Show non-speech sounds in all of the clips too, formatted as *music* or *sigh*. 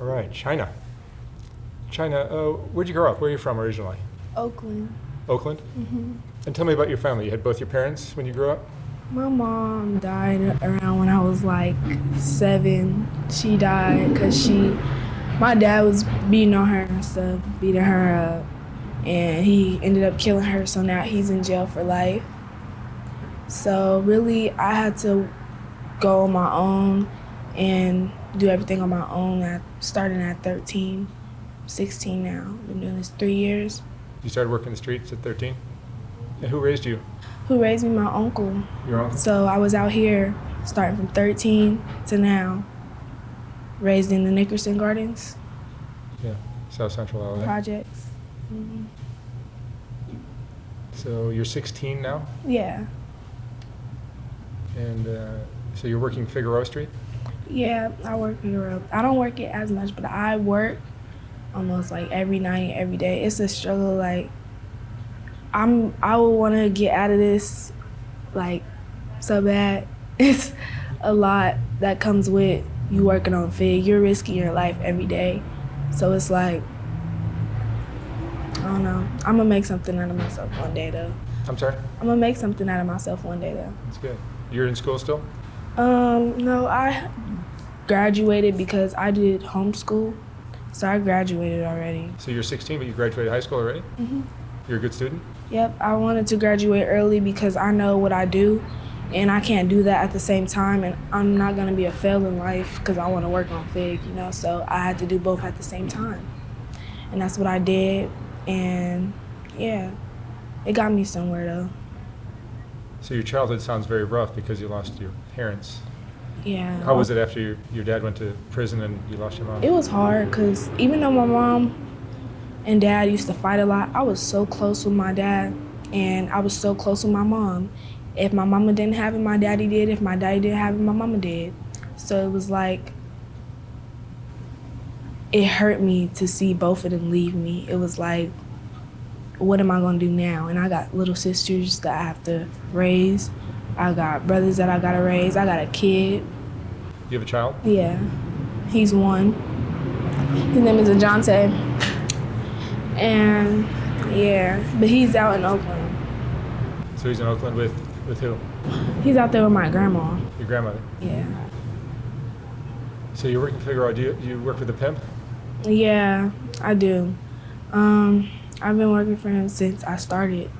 All right, China. China, uh, where'd you grow up? Where are you from originally? Oakland. Oakland? Mm-hmm. And tell me about your family. You had both your parents when you grew up? My mom died around when I was like seven. She died because she, my dad was beating on her and stuff, beating her up, and he ended up killing her. So now he's in jail for life. So really, I had to go on my own and do everything on my own. At starting at 13, 16 now. Been doing this three years. You started working the streets at 13? And who raised you? Who raised me? My uncle. Your uncle? So I was out here starting from 13 to now, raised in the Nickerson Gardens Yeah, South Central LA. projects. hmm So you're 16 now, Yeah, and uh, so you're working Figueroa Street? Yeah. I work up. I don't work it as much, but I work almost like every night, every day. It's a struggle. Like I'm, I would want to get out of this, like so bad. *laughs* It's a lot that comes with you working on Fig. You're risking your life every day, so it's like I don't know. I'm gonna make something out of myself one day, though. I'm sorry? I'm gonna make something out of myself one day, though. That's good. You're in school still? Um, no, I graduated because I did homeschool, so I graduated already. So you're 16, but you graduated high school already? Mhm. You're a good student? Yep, I wanted to graduate early because I know what I do, and I can't do that at the same time, and I'm not gonna be a fail in life because I want to work on Fig, you know. So I had to do both at the same time, and that's what I did, and yeah, it got me somewhere though. So your childhood sounds very rough because you lost your parents. Yeah. How was it after your, your dad went to prison and you lost your mom? It was hard because even though my mom and dad used to fight a lot, I was so close with my dad and I was so close with my mom. If my mama didn't have it, my daddy did. If my daddy didn't have it, my mama did. So it was like, it hurt me to see both of them leave me. It was like, what am I gonna do now? And I got little sisters that I have to raise. I got brothers that I gotta raise. I got a kid. You have a child? Yeah, he's one. His name is Ajante. And yeah, but he's out in Oakland. So he's in Oakland with, with who? He's out there with my grandma. Your grandmother. Yeah. So you're working Figueroa. Do you, do you work with a pimp? Yeah, I do. Um, I've been working for him since I started.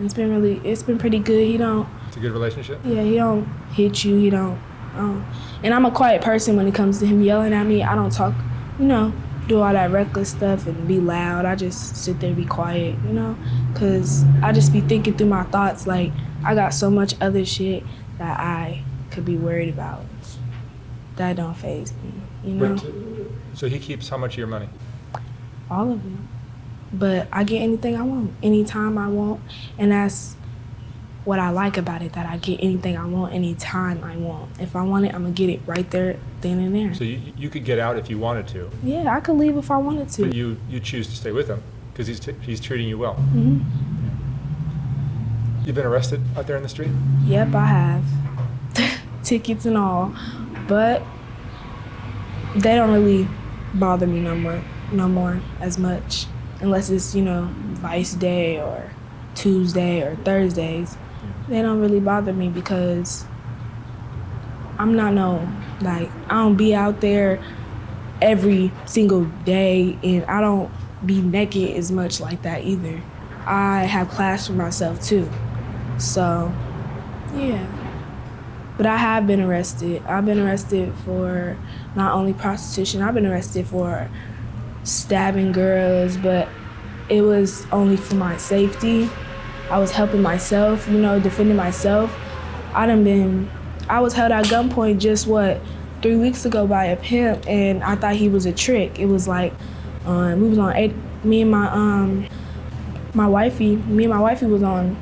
It's been really, it's been pretty good. He don't, It's a good relationship? yeah, he don't hit you. He don't, um, and I'm a quiet person when it comes to him yelling at me. I don't talk, you know, do all that reckless stuff and be loud. I just sit there, be quiet, you know, cause I just be thinking through my thoughts. Like I got so much other shit that I could be worried about. That don't phase me, you know. But, so he keeps how much of your money? all of them. But I get anything I want, anytime I want, and that's what I like about it. That I get anything I want, anytime I want. If I want it, I'm gonna get it right there, then and there. So you, you could get out if you wanted to, yeah, I could leave if I wanted to. but you, you choose to stay with him because he's, t- he's treating you well. hmm You've been arrested out there in the street? Yep, I have *laughs* tickets and all, but they don't really bother me no more, no more as much, unless it's you know Vice Day or Tuesday or Thursdays. They don't really bother me because I'm not no like I don't be out there every single day, and I don't be naked as much like that either. I have class for myself too, so yeah. But I have been arrested. I've been arrested for not only prostitution, I've been arrested for stabbing girls, but it was only for my safety. I was helping myself, you know, defending myself. I done been, I was held at gunpoint just what, three weeks ago by a pimp, and I thought he was a trick. It was like, um, we was on eight, me and my um, my wifey, me and my wifey was on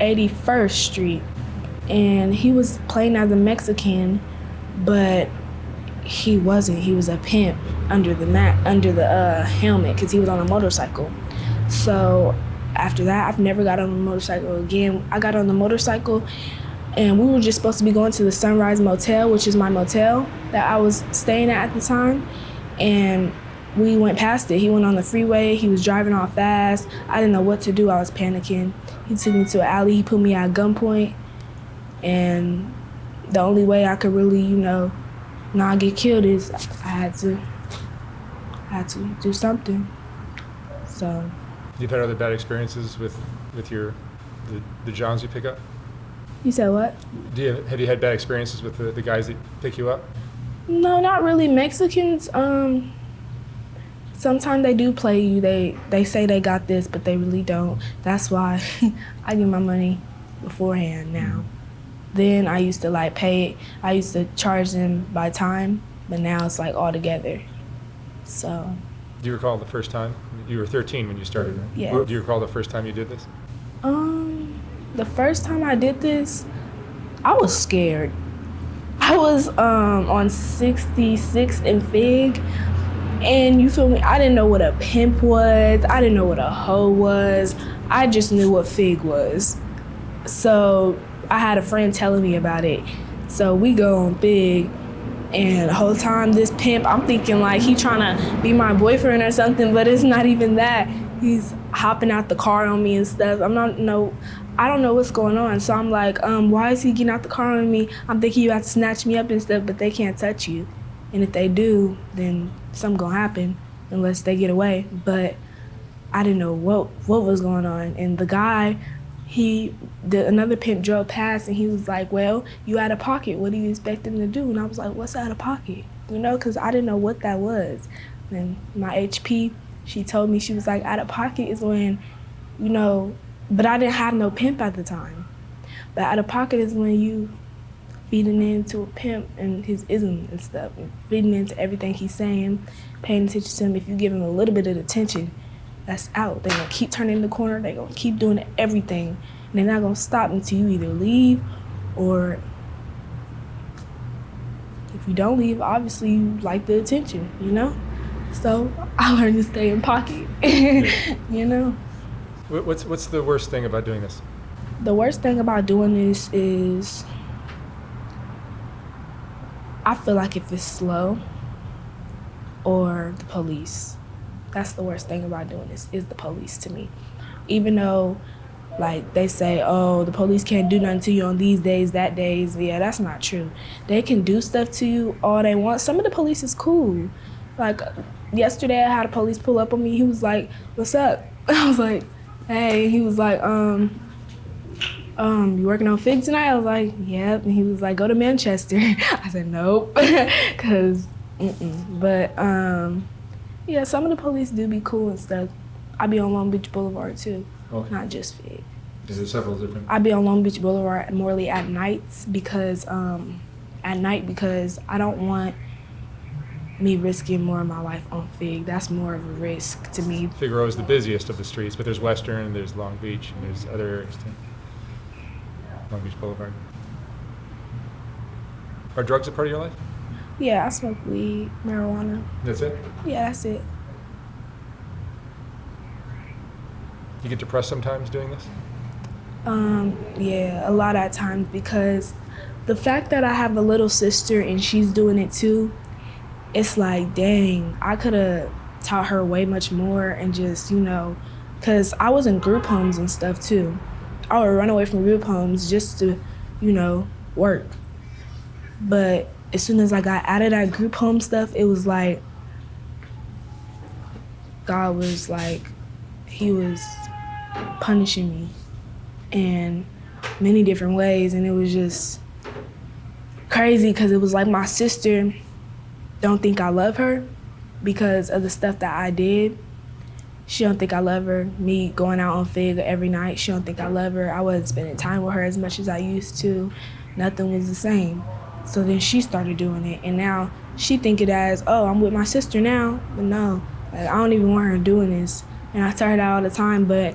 81st Street, and he was playing as a Mexican, but he wasn't. He was a pimp under the mat, under the uh, helmet, because he was on a motorcycle. So after that, I've never got on a motorcycle again. I got on the motorcycle and we were just supposed to be going to the Sunrise Motel, which is my motel that I was staying at at the time, and we went past it. He went on the freeway. He was driving off fast. I didn't know what to do. I was panicking. He took me to an alley. He put me at gunpoint, and the only way I could really, you know, not get killed is I had to, I had to do something. So You've had other bad experiences with, with your, the, the Johns you pick up? you said what? Do you, have you had bad experiences with the, the guys that pick you up? No, not really. Mexicans, um, sometimes they do play you. They they say they got this, but they really don't. That's why *laughs* I get my money beforehand now. Then I used to like pay it. I used to charge them by time, but now it's like all together. So Do you recall the first time? You were 13 when you started, right? Yeah. Do you recall the first time you did this? Um, the first time I did this, I was scared. I was um on 66th and Fig, and you feel me? I didn't know what a pimp was. I didn't know what a hoe was. I just knew what Fig was. So I had a friend telling me about it. So we go on Fig, and the whole time this pimp, I'm thinking like he trying to be my boyfriend or something, but it's not even that. He's hopping out the car on me and stuff. I'm not no, I don't know what's going on. So I'm like, um, why is he getting out the car on me? I'm thinking you have to snatch me up and stuff, but they can't touch you. And if they do, then something gonna happen unless they get away. But I didn't know what what was going on. And the guy, he the another pimp drove past and he was like, "Well, you out of pocket. What do you expect him to do?" And I was like, "What's out of pocket?" You know, because I didn't know what that was. And my HP, she told me she was like, "Out of pocket is when, you know," but I didn't have no pimp at the time. But out of pocket is when you feeding into a pimp and his ism and stuff, feeding into everything he's saying, paying attention to him. If you give him a little bit of attention, that's out. They're gonna keep turning the corner. They're gonna keep doing everything. And they're not gonna stop until you either leave or if you don't leave, obviously you like the attention, you know? So I learned to stay in pocket. *laughs* you know? What's, what's the worst thing about doing this? The worst thing about doing this is I feel like if it's slow or the police. That's the worst thing about doing this is the police to me. Even though like they say, oh, the police can't do nothing to you on these days, that days. Yeah, that's not true. They can do stuff to you all they want. Some of the police is cool. Like yesterday I had a police pull up on me. He was like, What's up? *laughs* I was like, Hey, he was like, um, um, you working on Fig tonight? I was like, yep. And he was like, go to Manchester. *laughs* I said, nope. *laughs* Cause, mm-mm. But, um, yeah, some of the police do be cool and stuff. I be on Long Beach Boulevard too, Okay. not just Fig. There's several different. I be on Long Beach Boulevard morely at nights because, um, at night because I don't want me risking more of my life on Fig. That's more of a risk to me. Figueroa is the busiest of the streets, but there's Western, there's Long Beach, and there's other areas too. Long Beach Boulevard. Are drugs a part of your life? Yeah, I smoke weed, marijuana. That's it? Yeah, that's it. You get depressed sometimes doing this? Um, yeah, a lot of times because the fact that I have a little sister and she's doing it too, it's like, dang, I could have taught her way much more and just, you know, because I was in group homes and stuff too. I would run away from group homes just to, you know, work. But as soon as I got out of that group home stuff, it was like, God was like, He was punishing me in many different ways. And it was just crazy because it was like my sister don't think i love her because of the stuff that i did. She don't think i love her. Me going out on fig every night she don't think i love her. I wasn't spending time with her as much as i used to. Nothing was the same so then she started doing it and now she think it as oh i'm with my sister now but no like, i don't even want her doing this and i tell her that all the time but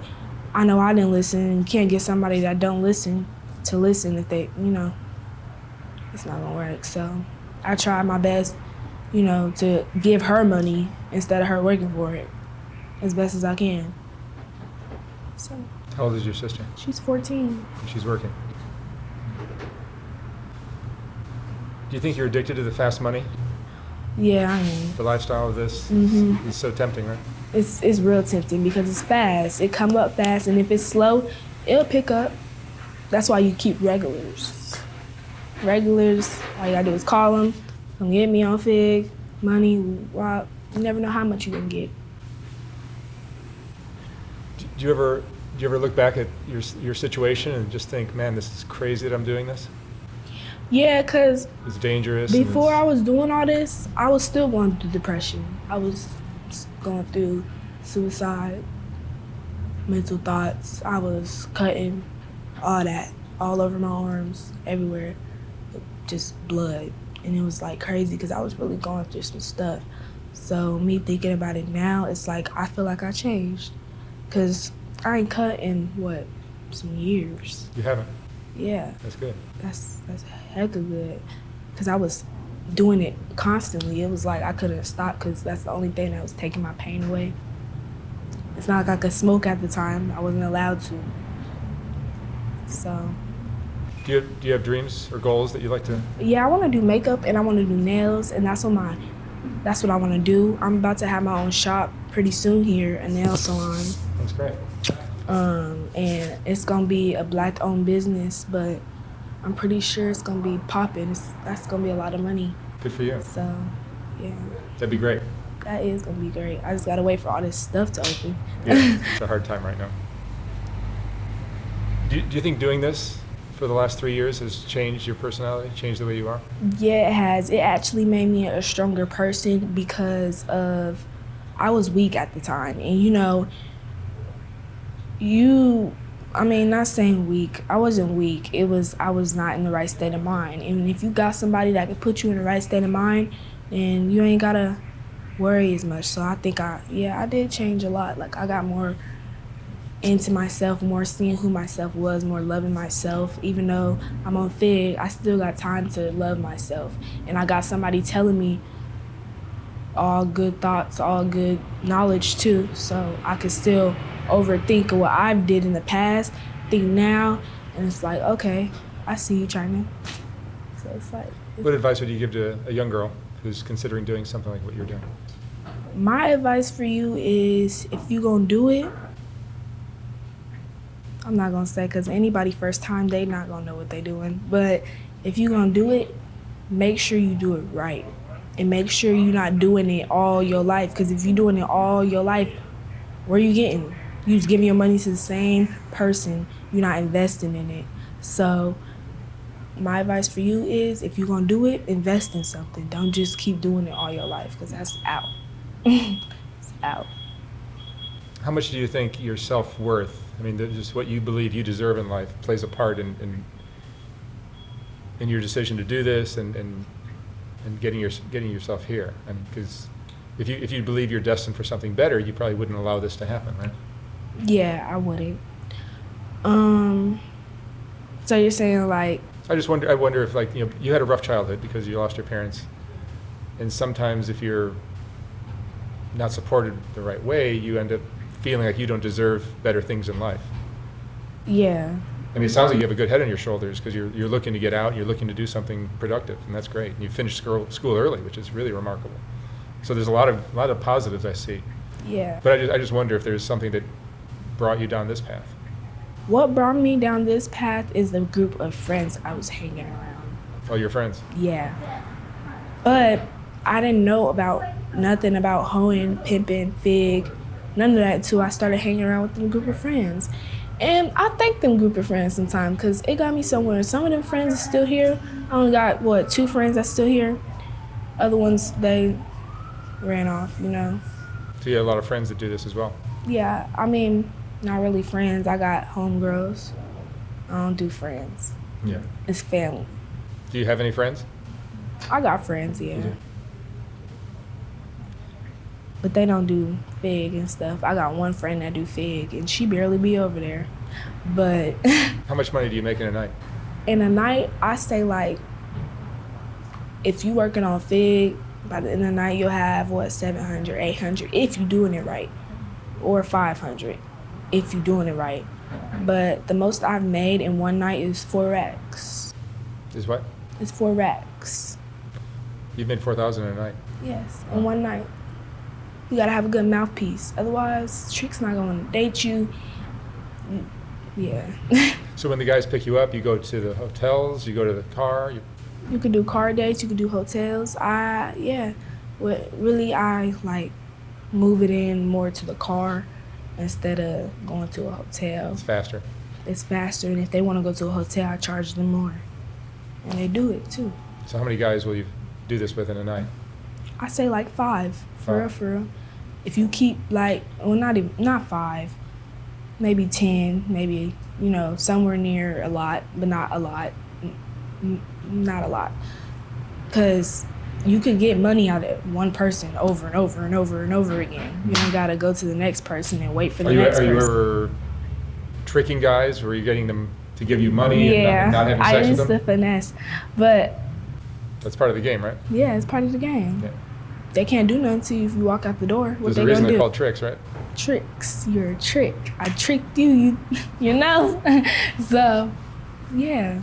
I know I didn't listen. You can't get somebody that don't listen to listen if they, you know, it's not gonna work. So I tried my best, you know, to give her money instead of her working for it as best as I can. So How old is your sister? she's 14. She's working. Do you think you're addicted to the fast money? Yeah, I am. The lifestyle of this Mhm. is so tempting, right? It's it's real tempting because it's fast. It come up fast, and if it's slow, it'll pick up. That's why you keep regulars. Regulars, all you gotta do is call them. Come get me on Fig, money, Rock. You never know how much you're gonna get. Do do you ever do you ever look back at your your situation and just think, man, this is crazy that I'm doing this? Yeah, cause It's dangerous. before I was doing all this, I was still going through depression. I was going through suicide, mental thoughts. I was cutting, all that, all over my arms, everywhere, just blood. And it was like crazy because I was really going through some stuff. So me thinking about it now, it's like I feel like I changed, cause I ain't cut in what some years. you haven't. Yeah. That's good. that's that's heck of good. Because i was doing it constantly. It was like i couldn't stop because that's the only thing that was taking my pain away. It's not like i could smoke at the time. I wasn't allowed to. So. Do you do you have dreams or goals that you like to? yeah i want to do makeup and i want to do nails and that's what my that's what i want to do. I'm about to have my own shop pretty soon here a nail salon. That's great. Um, and it's gonna be a black owned business but i'm pretty sure it's gonna be popping it's, that's gonna be a lot of money Good for you. So, yeah, That'd be great. that is gonna be great. I just gotta wait for all this stuff to open. Yeah, *laughs* it's a hard time right now. Do do you think doing this for the last three years has changed your personality, changed the way you are? yeah, it has. It actually made me a stronger person because of I was weak at the time, and you know, you. I mean, not saying weak. I wasn't weak. It was I was not in the right state of mind. And if you got somebody that can put you in the right state of mind, then you ain't gotta worry as much. So I think I yeah, I did change a lot. Like I got more into myself, more seeing who myself was, more loving myself. Even though I'm on Fig, I still got time to love myself. And I got somebody telling me all good thoughts, all good knowledge too. So I could still overthink of what I've did in the past, think now, and it's like, okay, I see you, China. So it's like What advice would you give to a young girl who's considering doing something like what you're doing? my advice for you is if you're gonna do it i'm not gonna say because anybody first time they not gonna know what they doing but if you're gonna do it make sure you do it right and make sure you're not doing it all your life because if you're doing it all your life where you getting you just giving your money to the same person you're not investing in it so my advice for you is if you're gonna do it invest in something don't just keep doing it all your life because that's out *laughs* it's out. How much do you think your self worth, I mean, just what you believe you deserve in life, plays a part in, in, in your decision to do this and, and, and getting, your, getting yourself here? I mean, because if you, if you believe you're destined for something better, you probably wouldn't allow this to happen, right? Yeah, I wouldn't. Um. So you're saying like, I just wonder. I wonder if, like, you know, you had a rough childhood because you lost your parents, and sometimes if you're not supported the right way, you end up feeling like you don't deserve better things in life. yeah, I mean, it sounds like you have a good head on your shoulders because you're you're looking to get out, you're looking to do something productive, and that's great. And you finished school school early, which is really remarkable. So there's a lot of a lot of positives I see, yeah. but I just I just wonder if there's something that brought you down this path. What brought me down this path is the group of friends I was hanging around. Oh, your friends. Yeah. But I didn't know about nothing about hoeing, pimping, fig, none of that until I started hanging around with them group of friends. And I thank them group of friends sometimes because it got me somewhere. Some of them friends are still here. I only got, what, two friends that's still here. Other ones, they ran off, you know. So you have a lot of friends that do this as well. Yeah, I mean, not really friends. I got homegirls. I don't do friends. Yeah. It's family. Do you have any friends? I got friends, yeah. But they don't do fig and stuff. I got one friend that do fig and she barely be over there. But *laughs* How much money do you make in a night? in a night, I say like if you working on fig, by the end of the night you'll have what 700, 800 if you doing it right. Or 500 if you're doing it right. But the most I've made in one night is 4 racks. Is what? It's 4 racks. You've made four thousand in a night. Yes, in one night. You gotta have a good mouthpiece. Otherwise, Trick's not gonna date you. Yeah. *laughs* So when the guys pick you up, you go to the hotels, you go to the car. You, you could do car dates, you could do hotels. I, yeah. What really, I like move it in more to the car instead of going to a hotel. it's faster. It's faster, and if they wanna go to a hotel, I charge them more. And they do it too. So how many guys will you do this with in a night? I say like five, for real, for real. If you keep like, well, not even, not five, maybe ten, maybe you know somewhere near a lot, but not a lot, n- not a lot, because you could get money out of one person over and over and over and over again. You don't gotta go to the next person and wait for the Are you, next are you person. ever tricking guys? Where you getting them to give you money and yeah, not, not having I sex used with to them? finesse, but That's part of the game, right? yeah, it's part of the game. Yeah. They can't do nothing to you if you walk out the door. What There's they a reason they're do? called tricks, right? tricks. You're a trick. I tricked you, you, *laughs* you know? *laughs* so, yeah.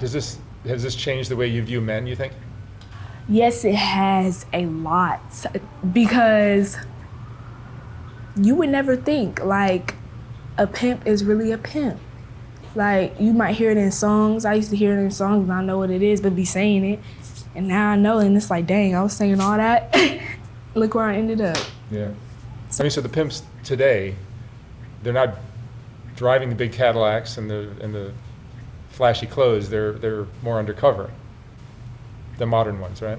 Does this has this changed the way you view men? You think? Yes, it has a lot because you would never think like a pimp is really a pimp. Like you might hear it in songs. I used to hear it in songs and I know what it is, but be saying it. And now I know, and it's like, dang, I was saying all that. *laughs* Look where I ended up. Yeah. I mean, so the pimps today, they're not driving the big Cadillacs and the and the flashy clothes. They're they're more undercover. The modern ones, right?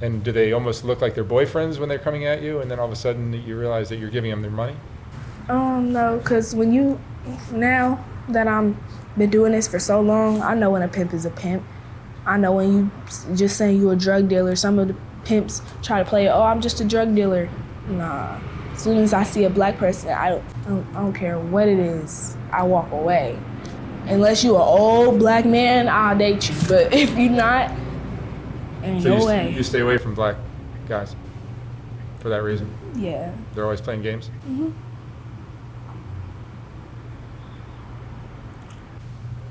And do they almost look like their boyfriends when they're coming at you, and then all of a sudden you realize that you're giving them their money? Um, no, cause when you now that I'm been doing this for so long, I know when a pimp is a pimp. I know when you just saying you're a drug dealer. Some of the pimps try to play, oh, I'm just a drug dealer. Nah. As soon as I see a black person, I don't, I don't care what it is. I walk away. Unless you're an old black man, I'll date you. But *laughs* if you're not, ain't So no you, way. you stay away from black guys for that reason. yeah. They're always playing games. hmm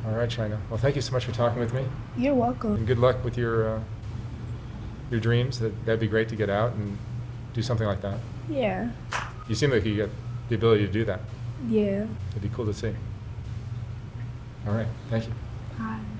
All right, China. Well, thank you so much for talking with me, You're welcome. and good luck with your uh, your dreams. That that'd be great to get out and do something like that. Yeah. You seem like you got the ability to do that. Yeah. It'd be cool to see. All right. Thank you. Bye.